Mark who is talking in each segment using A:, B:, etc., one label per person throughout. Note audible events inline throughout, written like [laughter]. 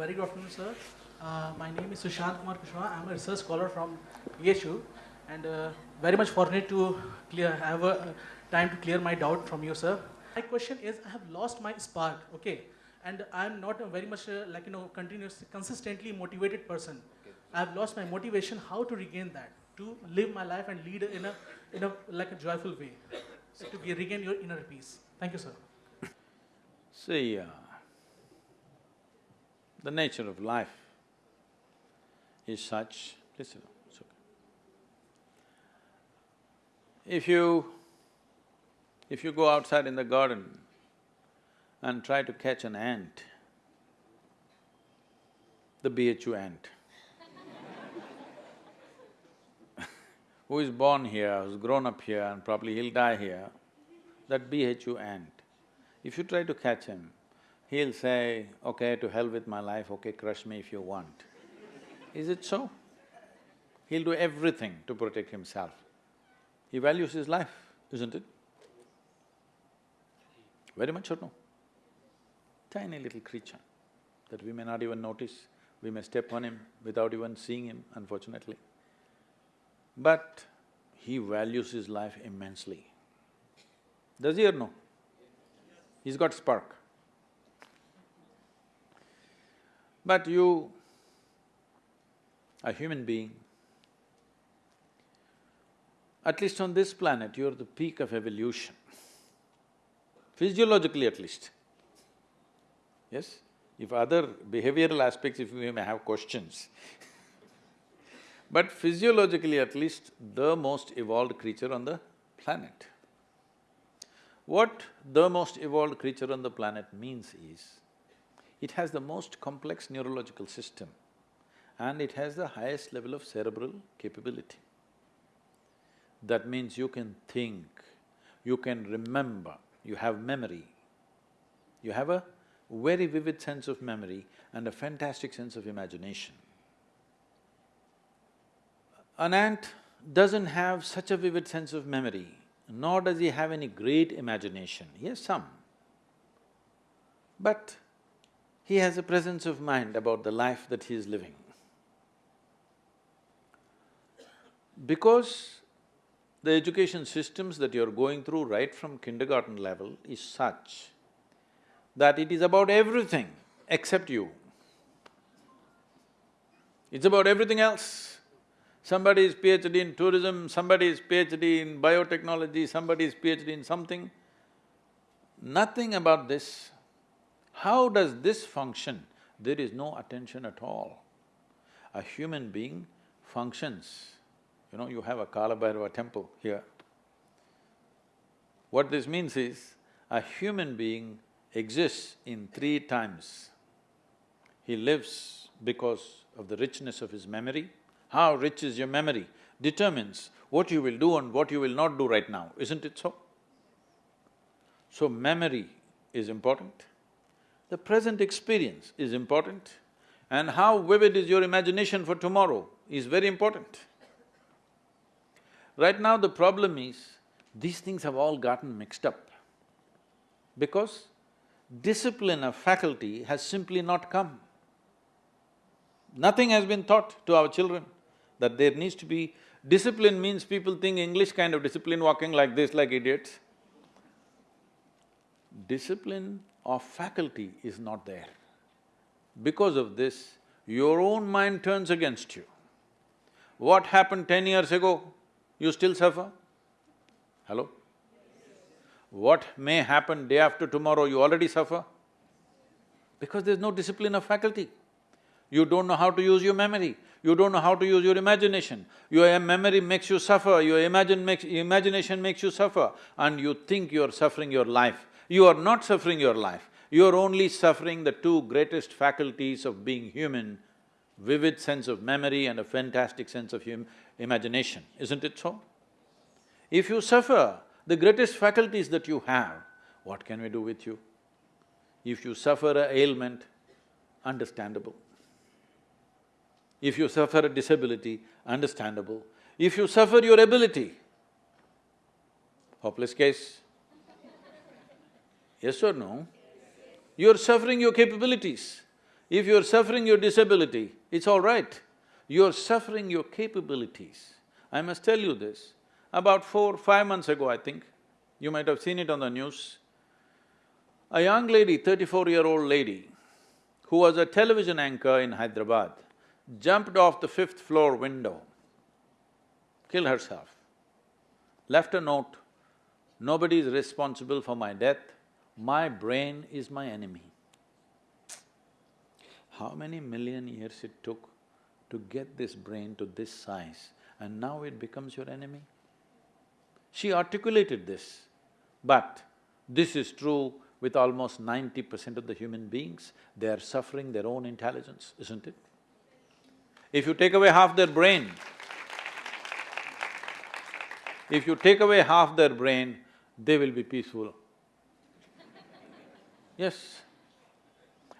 A: very good afternoon, sir. Uh, my name is Sushant Kumar Kushwaha. I'm a research scholar from BHU and uh, very much fortunate to clear, have a uh, time to clear my doubt from you, sir. My question is, I have lost my spark, okay? And I'm not a very much uh, like, you know, continuous, consistently motivated person. I've lost my motivation, how to regain that? To live my life and lead in a, in a, like a joyful way. So to regain your inner peace. Thank you, sir.
B: See, uh, the nature of life is such, please sit down, it's okay. If you… if you go outside in the garden and try to catch an ant, the BHU ant, [laughs] who is born here, who's grown up here and probably he'll die here, that BHU ant, if you try to catch him, he'll say, okay, to hell with my life, okay, crush me if you want. Is it so? He'll do everything to protect himself. He values his life, isn't it? Very much or no? Tiny little creature that we may not even notice, we may step on him without even seeing him, unfortunately. But he values his life immensely. Does he or no? He's got spark. But you, a human being, at least on this planet, you're the peak of evolution, physiologically at least. Yes? If other behavioral aspects, if we may have questions [laughs] but physiologically at least, the most evolved creature on the planet. What the most evolved creature on the planet means is, it has the most complex neurological system and it has the highest level of cerebral capability. That means you can think, you can remember, you have memory. You have a very vivid sense of memory and a fantastic sense of imagination. An ant doesn't have such a vivid sense of memory, nor does he have any great imagination, he has some. But he has a presence of mind about the life that he is living. Because the education systems that you're going through right from kindergarten level is such that it is about everything except you. It's about everything else. Somebody is PhD in tourism, somebody is PhD in biotechnology, somebody is PhD in something. Nothing about this. How does this function? There is no attention at all. A human being functions, you know, you have a Kalabhairava temple here. What this means is, a human being exists in three times. He lives because of the richness of his memory, how rich is your memory determines what you will do and what you will not do right now, isn't it so? So memory is important, the present experience is important, and how vivid is your imagination for tomorrow is very important. Right now the problem is, these things have all gotten mixed up because discipline of faculty has simply not come. Nothing has been taught to our children that there needs to be… Discipline means people think English kind of discipline, walking like this like idiots. Discipline of faculty is not there. Because of this, your own mind turns against you. What happened ten years ago, you still suffer? Hello? What may happen day after tomorrow, you already suffer? Because there's no discipline of faculty. You don't know how to use your memory, you don't know how to use your imagination. Your memory makes you suffer, your imagine makes… imagination makes you suffer and you think you're suffering your life. You are not suffering your life, you're only suffering the two greatest faculties of being human, vivid sense of memory and a fantastic sense of imagination, isn't it so? If you suffer the greatest faculties that you have, what can we do with you? If you suffer a ailment, understandable. If you suffer a disability, understandable. If you suffer your ability, hopeless case. Yes or no? You're suffering your capabilities. If you're suffering your disability, it's all right. You're suffering your capabilities. I must tell you this, about four, five months ago, I think, you might have seen it on the news, a young lady, thirty-four-year-old lady, who was a television anchor in Hyderabad, jumped off the fifth floor window, killed herself, left a note, nobody is responsible for my death, my brain is my enemy. How many million years it took to get this brain to this size and now it becomes your enemy? She articulated this, but this is true with almost ninety percent of the human beings, they are suffering their own intelligence, isn't it? If you take away half their brain, if you take away half their brain, they will be peaceful. Yes.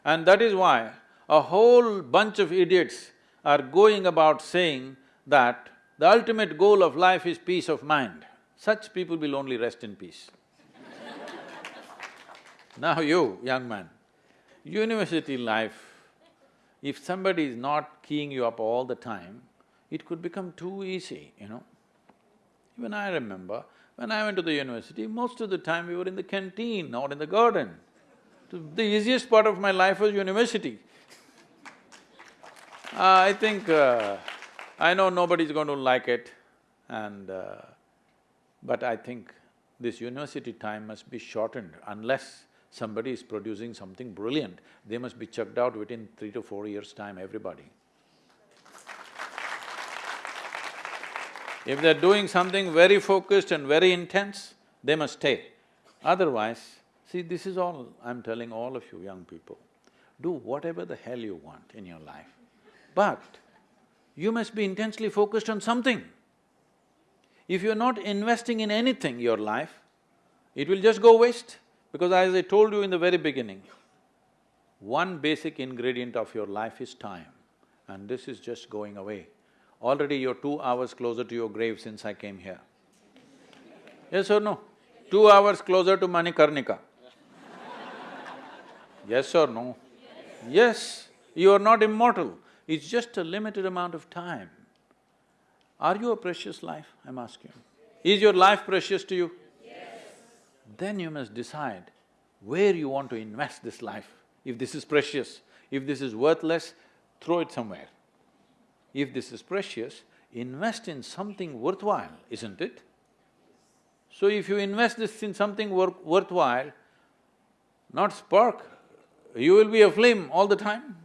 B: And that is why a whole bunch of idiots are going about saying that the ultimate goal of life is peace of mind. Such people will only rest in peace. [laughs] Now you, young man, university life, if somebody is not keying you up all the time, it could become too easy, you know. Even I remember, when I went to the university, most of the time we were in the canteen or in the garden. The easiest part of my life was university. Uh, I think, uh, I know nobody's going to like it and… Uh, but I think this university time must be shortened unless somebody is producing something brilliant, they must be chucked out within three to four years' time, everybody. If they're doing something very focused and very intense, they must stay. Otherwise, see, this is all I'm telling all of you young people. Do whatever the hell you want in your life, but you must be intensely focused on something. If you're not investing in anything, your life, it will just go waste. Because as I told you in the very beginning, one basic ingredient of your life is time and this is just going away. Already you're two hours closer to your grave since I came here. Yes or no? Two hours closer to Manikarnika. Yes or no? Yes, you are not immortal, it's just a limited amount of time. Are you a precious life, I'm asking? Is your life precious to you? Yes. then you must decide where you want to invest this life. If this is precious, if this is worthless, throw it somewhere. If this is precious, invest in something worthwhile, isn't it? So if you invest this in something wor worthwhile, not spark, you will be a flame all the time.